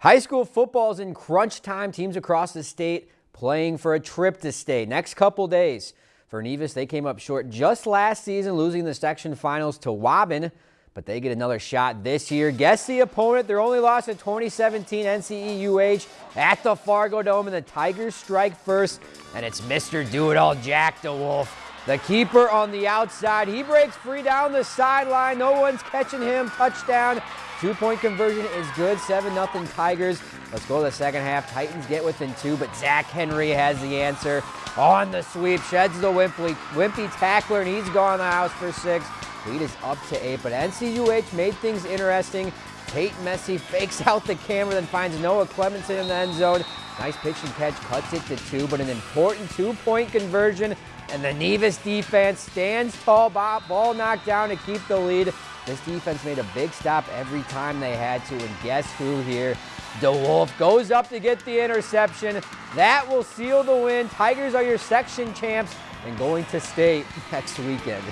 High school football is in crunch time. Teams across the state playing for a trip to state. Next couple days. For Nevis, they came up short just last season, losing the section finals to Waubun, but they get another shot this year. Guess the opponent. Their only loss in 2017 NCEUH at the Fargo Dome, and the Tigers strike first, and it's Mr. Do-It-All Jack DeWolf. The keeper on the outside. He breaks free down the sideline. No one's catching him. Touchdown. Two-point conversion is good. 7-0 Tigers. Let's go to the second half. Titans get within two, but Zach Henry has the answer on the sweep. Sheds the wimpy, wimpy tackler, and he's gone the house for six. Lead is up to eight, but NCEUH made things interesting. Tate Messi fakes out the camera, then finds Noah Clemenson in the end zone. Nice pitch and catch, cuts it to two, but an important two-point conversion, and the Nevis defense stands tall, ball knocked down to keep the lead. This defense made a big stop every time they had to, and guess who here? DeWolf goes up to get the interception. That will seal the win. Tigers are your section champs and going to state next weekend.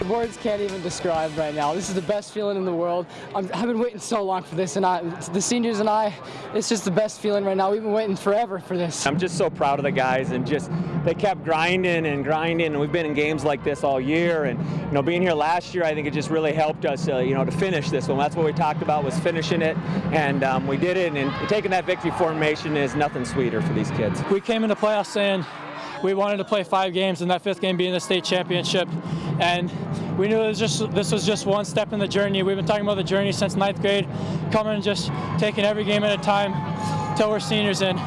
The words can't even describe right now. This is the best feeling in the world. i have been waiting so long for this, and I, the seniors and I, it's just the best feeling right now. We've been waiting forever for this. I'm just so proud of the guys, and just they kept grinding and grinding, and we've been in games like this all year. And you know, being here last year, I think it just really helped us, uh, you know, to finish this one. That's what we talked about was finishing it, and um, we did it. And taking that victory formation is nothing sweeter for these kids. We came into playoffs saying we wanted to play five games and that fifth game being the state championship. And we knew was just this was just one step in the journey. We've been talking about the journey since ninth grade, coming and just taking every game at a time till we're seniors and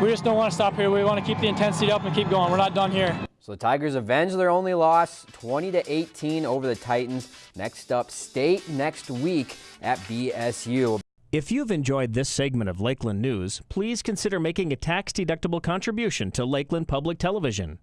we just don't want to stop here. We want to keep the intensity up and keep going. We're not done here. So the Tigers avenge their only loss, 20 to 18 over the Titans. Next up, state next week at BSU. If you've enjoyed this segment of Lakeland News, please consider making a tax-deductible contribution to Lakeland Public Television.